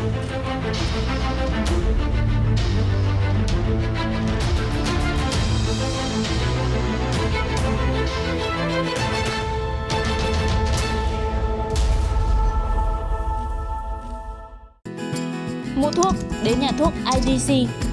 Mua thuốc đến nhà thuốc IDC.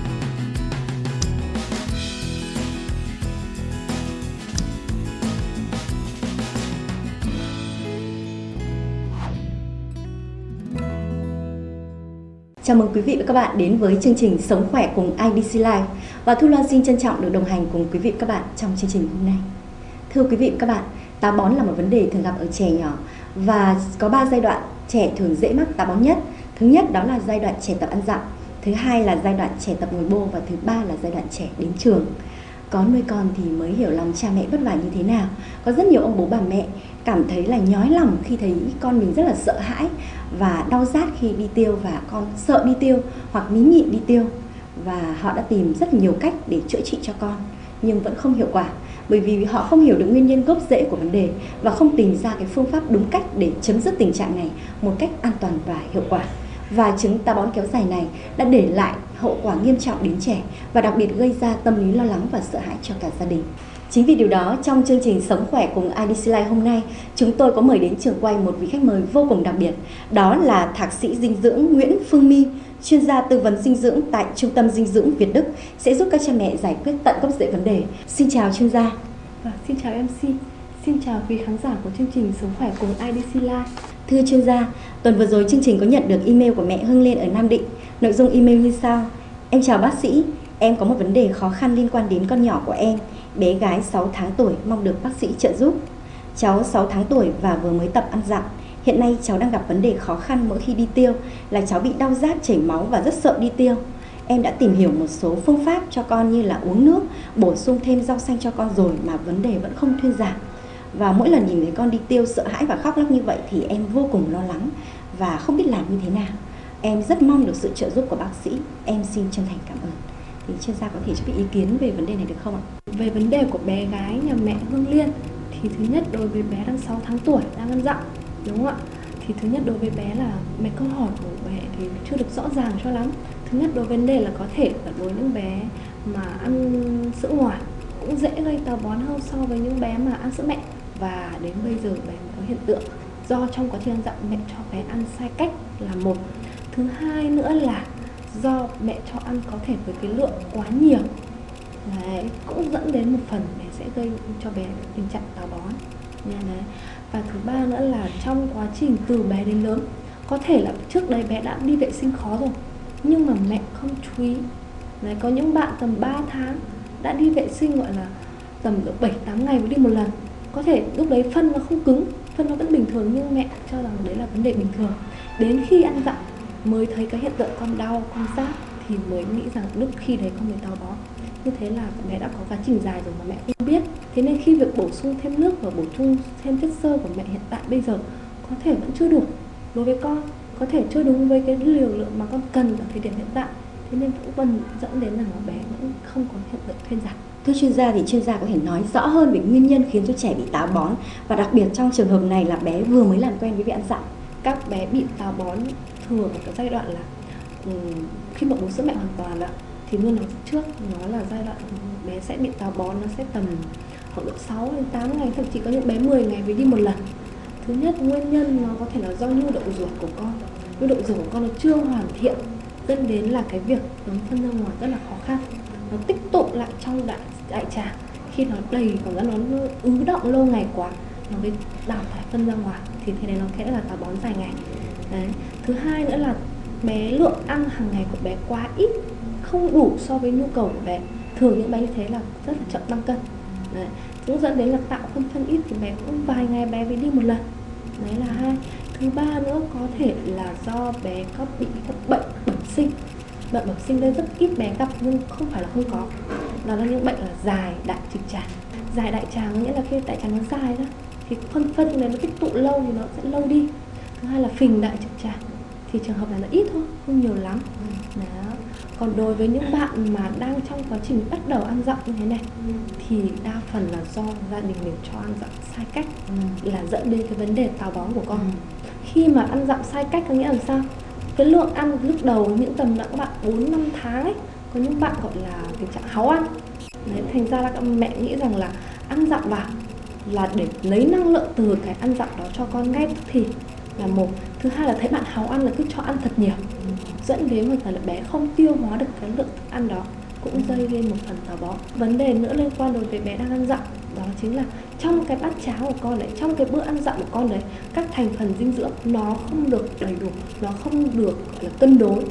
Chào mừng quý vị và các bạn đến với chương trình Sống khỏe cùng IDC Life và Thu Loan xin trân trọng được đồng hành cùng quý vị và các bạn trong chương trình hôm nay. Thưa quý vị và các bạn, táo bón là một vấn đề thường gặp ở trẻ nhỏ và có 3 giai đoạn trẻ thường dễ mắc táo bón nhất. Thứ nhất đó là giai đoạn trẻ tập ăn dặm, thứ hai là giai đoạn trẻ tập ngồi bô và thứ ba là giai đoạn trẻ đến trường. Có nuôi con thì mới hiểu lòng cha mẹ vất vả như thế nào. Có rất nhiều ông bố bà mẹ cảm thấy là nhói lòng khi thấy con mình rất là sợ hãi và đau rát khi đi tiêu và con sợ đi tiêu hoặc nín nhịn đi tiêu và họ đã tìm rất nhiều cách để chữa trị cho con, nhưng vẫn không hiệu quả, bởi vì họ không hiểu được nguyên nhân gốc rễ của vấn đề và không tìm ra cái phương pháp đúng cách để chấm dứt tình trạng này một cách an toàn và hiệu quả và chứng táo bón kéo dài này đã để lại hậu quả nghiêm trọng đến trẻ và đặc biệt gây ra tâm lý lo lắng và sợ hãi cho cả gia đình. Chính vì điều đó, trong chương trình Sống khỏe cùng IDC Life hôm nay, chúng tôi có mời đến trường quay một vị khách mời vô cùng đặc biệt. Đó là Thạc sĩ dinh dưỡng Nguyễn Phương My, chuyên gia tư vấn dinh dưỡng tại Trung tâm Dinh dưỡng Việt Đức, sẽ giúp các cha mẹ giải quyết tận gốc rễ vấn đề. Xin chào chuyên gia. Và xin chào MC, xin chào quý khán giả của chương trình Sống khỏe cùng IDC Life. Thưa chuyên gia, tuần vừa rồi chương trình có nhận được email của mẹ Hưng Liên ở Nam Định. Nội dung email như sau. Em chào bác sĩ, em có một vấn đề khó khăn liên quan đến con nhỏ của em bé gái 6 tháng tuổi mong được bác sĩ trợ giúp. Cháu 6 tháng tuổi và vừa mới tập ăn dặm. Hiện nay cháu đang gặp vấn đề khó khăn mỗi khi đi tiêu là cháu bị đau rát chảy máu và rất sợ đi tiêu. Em đã tìm hiểu một số phương pháp cho con như là uống nước, bổ sung thêm rau xanh cho con rồi mà vấn đề vẫn không thuyên giảm. Và mỗi lần nhìn thấy con đi tiêu sợ hãi và khóc lóc như vậy thì em vô cùng lo lắng và không biết làm như thế nào. Em rất mong được sự trợ giúp của bác sĩ. Em xin chân thành cảm ơn thì chuyên gia có thể cho biết ý kiến về vấn đề này được không ạ? Về vấn đề của bé gái nhà mẹ Hương Liên, thì thứ nhất đối với bé đang 6 tháng tuổi, đang ăn dặm, đúng không ạ? Thì thứ nhất đối với bé là mấy câu hỏi của mẹ thì chưa được rõ ràng cho lắm. Thứ nhất đối với vấn đề là có thể là đối với những bé mà ăn sữa ngoài cũng dễ gây táo bón hơn so với những bé mà ăn sữa mẹ và đến bây giờ bé có hiện tượng do trong quá trình ăn dặm mẹ cho bé ăn sai cách là một thứ hai nữa là do mẹ cho ăn có thể với cái lượng quá nhiều đấy cũng dẫn đến một phần để sẽ gây cho bé tình trạng táo bón. Nha đấy. Và thứ ba nữa là trong quá trình từ bé đến lớn có thể là trước đây bé đã đi vệ sinh khó rồi nhưng mà mẹ không chú ý. Đấy, có những bạn tầm 3 tháng đã đi vệ sinh gọi là tầm 7 8 ngày mới đi một lần. Có thể lúc đấy phân nó không cứng phân nó vẫn bình thường nhưng mẹ cho rằng đấy là vấn đề bình thường. Đến khi ăn dặm mới thấy cái hiện tượng con đau con rát thì mới nghĩ rằng lúc khi đấy con bị táo bón như thế là mẹ đã có quá trình dài rồi mà mẹ không biết. Thế nên khi việc bổ sung thêm nước và bổ sung thêm chất xơ của mẹ hiện tại bây giờ có thể vẫn chưa đủ đối với con có thể chưa đúng với cái liều lượng mà con cần ở thời điểm hiện tại. Thế nên cũng vẫn dẫn đến là bé vẫn không có hiện tượng thuyên giảm. Thưa chuyên gia thì chuyên gia có thể nói rõ hơn về nguyên nhân khiến cho trẻ bị táo bón và đặc biệt trong trường hợp này là bé vừa mới làm quen với việc ăn dặm. Các bé bị táo bón thường ở cái giai đoạn là um, khi mà bú sữa mẹ hoàn toàn ạ thì luôn nói trước nó là giai đoạn bé sẽ bị táo bón, nó sẽ tầm khoảng độ 6 đến 8 ngày, thậm chí có những bé 10 ngày mới đi một lần. Thứ nhất, nguyên nhân nó có thể là do nhu động ruột của con. Nhu động ruột của con nó chưa hoàn thiện, dẫn đến là cái việc nó phân ra ngoài rất là khó khăn. Nó tích tụ lại trong đại đại tràng. Khi nó đầy còn nó ứ động lâu ngày quá, nó mới đào thải phân ra ngoài. Thì thế này nó sẽ là táo bón dài ngày. Đấy. Thứ hai nữa là bé lượng ăn hàng ngày của bé quá ít không đủ so với nhu cầu của bé thường những bé như thế là rất là chậm tăng cân. Đấy cũng dẫn đến là tạo phân phân ít thì bé cũng vài ngày bé mới đi một lần. Đấy là hai. Thứ ba nữa có thể là do bé có bị các bệnh bẩm sinh. Bệnh bẩm sinh đây rất ít bé gặp nhưng không phải là không có. Đó là những bệnh là dài đại trực tràng. Dài đại tràng nghĩa là khi đại tràng nó dài đó thì phân phân này nó tích tụ lâu thì nó sẽ lâu đi. Thứ hai là phình đại trực tràng. Thì trường hợp này nó ít thôi, không nhiều lắm. Đó còn đối với những bạn mà đang trong quá trình bắt đầu ăn dặm như thế này thì đa phần là do gia đình mình cho ăn dặm sai cách là dẫn đến cái vấn đề táo bón của con. Khi mà ăn dặm sai cách có nghĩa là sao? Cái lượng ăn lúc đầu những tầm là các bạn 4 5 tháng ấy có những bạn gọi là tình trạng háu ăn. Đấy, thành ra là các mẹ nghĩ rằng là ăn dặm vào là để lấy năng lượng từ cái ăn dặm đó cho con ngay tức thì là một. Thứ hai là thấy bạn háu ăn là cứ cho ăn thật nhiều. Dẫn đến một phần là bé không tiêu hóa được cái lượng thức ăn đó cũng dây lên một phần táo bón. Vấn đề nữa liên quan đối với bé đang ăn dặm đó chính là trong cái bát cháo của con đấy trong cái bữa ăn dặm của con đấy các thành phần dinh dưỡng nó không được đầy đủ nó không được gọi là cân đối.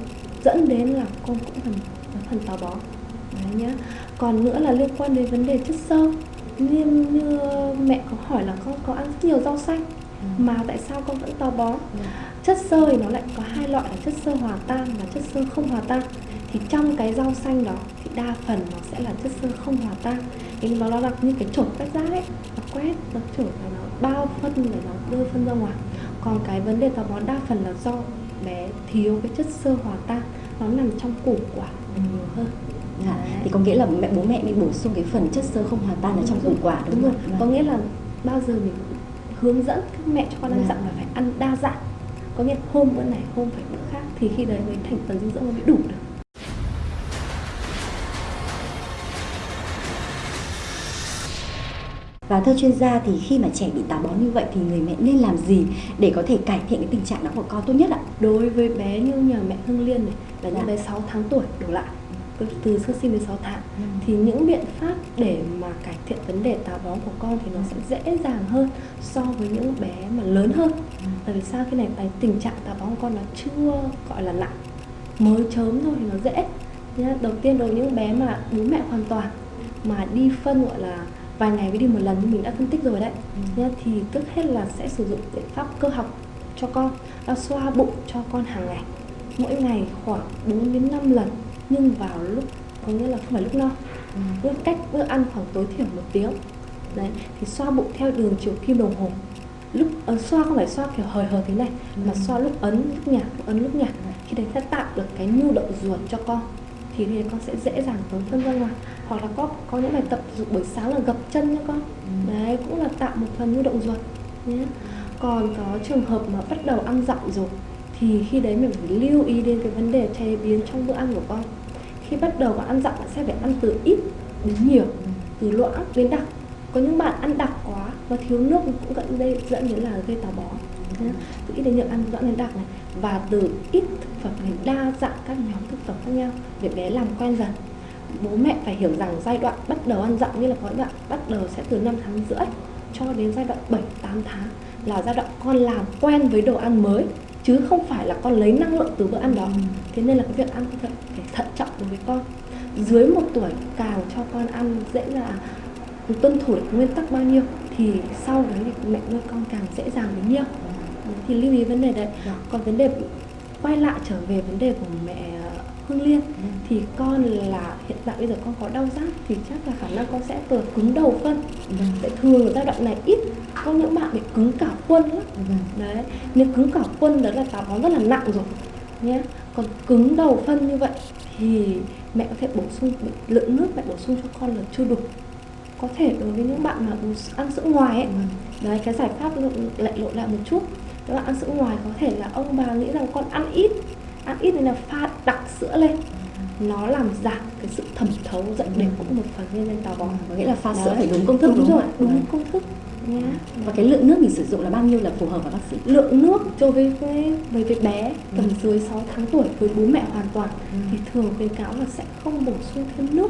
Dẫn đến là con cũng phần phần táo bón. Đấy nhá. Còn nữa là liên quan đến vấn đề chất xơ. Như, như mẹ có hỏi là con có ăn rất nhiều rau xanh mà tại sao con vẫn táo bón chất xơ thì nó lại có hai loại là chất xơ hòa tan và chất xơ không hòa tan. Thì trong cái rau xanh đó thì đa phần nó sẽ là chất xơ không hòa tan. Thì nó là như cái chổi quét rác ấy nó quét nó chổi và nó bao phân để nó đưa phân ra ngoài. Còn cái vấn đề táo bón đa phần là do bé thiếu cái chất xơ hòa tan. Nó nằm trong củ quả nhiều hơn. Dạ. Thì có nghĩa là mẹ bố mẹ nên bổ sung cái phần chất xơ không hòa tan ở trong củ quả đúng, đúng không? có nghĩa là bao giờ mình hướng dẫn các mẹ cho con ăn Dạ. dặm là phải ăn đa dạng có nghĩa hôm bữa này hôm phải bữa khác thì khi đấy mới thành phần dinh dưỡng nó mới đủ được Và thưa chuyên gia thì khi mà trẻ bị táo bón như vậy thì người mẹ nên làm gì để có thể cải thiện cái tình trạng đó của con tốt nhất ạ? đối với bé như nhà mẹ Hương Liên này là Dạ. những bé 6 tháng tuổi đổ lại từ- sơ sinh đến 6 tháng Ừ. thì những biện pháp để mà cải thiện vấn đề táo bón của con thì nó sẽ dễ dàng hơn so với những bé mà lớn hơn bởi vì sao cái này cái tình trạng táo bón của con nó chưa gọi là nặng mới chớm thôi thì nó dễ nhá. đầu tiên đối với những bé mà bố mẹ hoàn toàn mà đi phân gọi là vài ngày mới đi một lần như mình đã phân tích rồi đấy nhá, thì trước hết là sẽ sử dụng biện pháp cơ học cho con là xoa bụng cho con hàng ngày mỗi ngày khoảng 4 đến 5 lần nhưng vào lúc có nghĩa là không phải lúc no. Với cách bữa ăn khoảng tối thiểu một tiếng. Đấy thì xoa bụng theo đường chiều kim đồng hồ. Lúc ấn xoa không phải xoa kiểu hời hợt thế này mà xoa lúc ấn lúc nhả lúc ấn lúc nhả khi đấy sẽ tạo được cái nhu động ruột cho con. Thì thì con sẽ dễ dàng tống phân ra ngoài hoặc là có có những bài tập dụng buổi sáng là gập chân nha con. Đấy cũng là tạo một phần nhu động ruột nhé còn có trường hợp mà bắt đầu ăn dặm rồi thì khi đấy mình phải lưu ý đến cái vấn đề chế biến trong bữa ăn của con khi bắt đầu bạn ăn dặm, bạn sẽ phải ăn từ ít đến nhiều, từ loãng đến đặc. Có những bạn ăn đặc quá và thiếu nước cũng dẫn đây dẫn đến là gây táo bón. Từ ít đến nhiều ăn loãng đến đặc này. Và từ ít thực phẩm đến đa dạng các nhóm thực phẩm khác nhau để bé làm quen dần. Bố mẹ phải hiểu rằng giai đoạn bắt đầu ăn dặm như là có đoạn bắt đầu sẽ từ 5 tháng rưỡi cho đến giai đoạn 7 8 tháng là giai đoạn con làm quen với đồ ăn mới chứ không phải là con lấy năng lượng từ bữa ăn đó. Thế nên là cái việc ăn thật phải thận trọng đối với con dưới một tuổi càng cho con ăn dễ là tuân thủ được nguyên tắc bao nhiêu thì sau đấy thì mẹ nuôi con càng dễ dàng bấy nhiêu. Thì lưu ý vấn đề đấy. Dạ. còn vấn đề quay lại trở về vấn đề của mẹ Hương Liên thì con là hiện tại bây giờ con có đau rát thì chắc là khả năng con sẽ từ cứng đầu phân. Tại thường giai đoạn này ít có những bạn bị cứng cả quân lắm. Đấy nếu cứng cả quân đó là táo bón rất là nặng rồi nhé còn cứng đầu phân như vậy thì mẹ có thể bổ sung lượng nước mẹ bổ sung cho con là chưa đủ. Có thể đối với những bạn mà ăn sữa ngoài ấy. Đấy cái giải pháp lại lộ lại một chút. Các bạn ăn sữa ngoài có thể là ông bà nghĩ rằng con ăn ít ăn ít nên là pha đặc sữa lên. Nó làm giảm cái sự thẩm thấu dẫn đến cũng một phần nguyên nhân táo bón Có nghĩa là pha Đấy. sữa phải đúng công thức đúng, đúng rồi ạ? đúng Vâng. công thức. Nhá. Và cái lượng nước mình sử dụng là bao nhiêu là phù hợp hả bác sĩ? lượng nước cho với với với, với bé tầm dưới 6 tháng tuổi với bố mẹ hoàn toàn. Thì thường khuyến cáo là sẽ không bổ sung thêm nước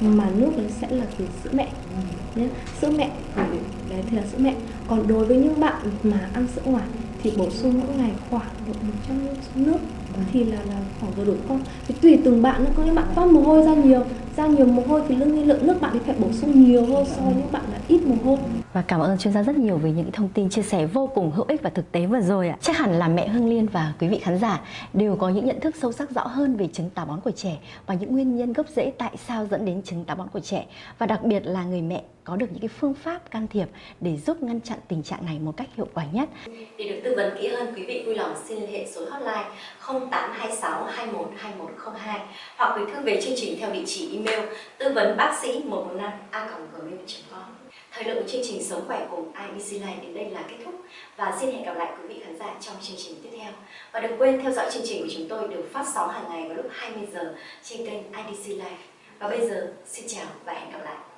mà nước đấy sẽ là từ sữa mẹ. Nhé sữa mẹ thì đấy thì là sữa mẹ. Còn đối với những bạn mà ăn sữa ngoài thì bổ sung mỗi ngày khoảng độ 100 ml nước thì là là khoảng vừa đủ con thì tùy từng bạn nữa có những bạn toát mồ hôi ra nhiều ra nhiều mồ hôi thì nhiên lượng nước bạn ấy phải bổ sung nhiều hơn so với những bạn là ít mồ hôi. Và cảm ơn chuyên gia rất nhiều về những thông tin chia sẻ vô cùng hữu ích và thực tế vừa rồi ạ. Chắc hẳn là mẹ Hương Liên và quý vị khán giả đều có những nhận thức sâu sắc rõ hơn về chứng táo bón của trẻ và những nguyên nhân gốc rễ tại sao dẫn đến chứng táo bón của trẻ. Và đặc biệt là người mẹ có được những cái phương pháp can thiệp để giúp ngăn chặn tình trạng này một cách hiệu quả nhất. Để được tư vấn kỹ hơn, quý vị vui lòng xin liên hệ số hotline 0826 21 2102 hoặc gửi thư về chương trình theo địa chỉ email tư vấn bác sĩ 115 a gmail.com. Thời lượng của chương trình Sống khỏe cùng IBC Life đến đây là kết thúc và xin hẹn gặp lại quý vị khán giả trong chương trình tiếp theo. Và đừng quên theo dõi chương trình của chúng tôi được phát sóng hàng ngày vào lúc 20 giờ trên kênh IDC Live. Và bây giờ xin chào và hẹn gặp lại.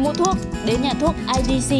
Mua thuốc đến nhà thuốc IDC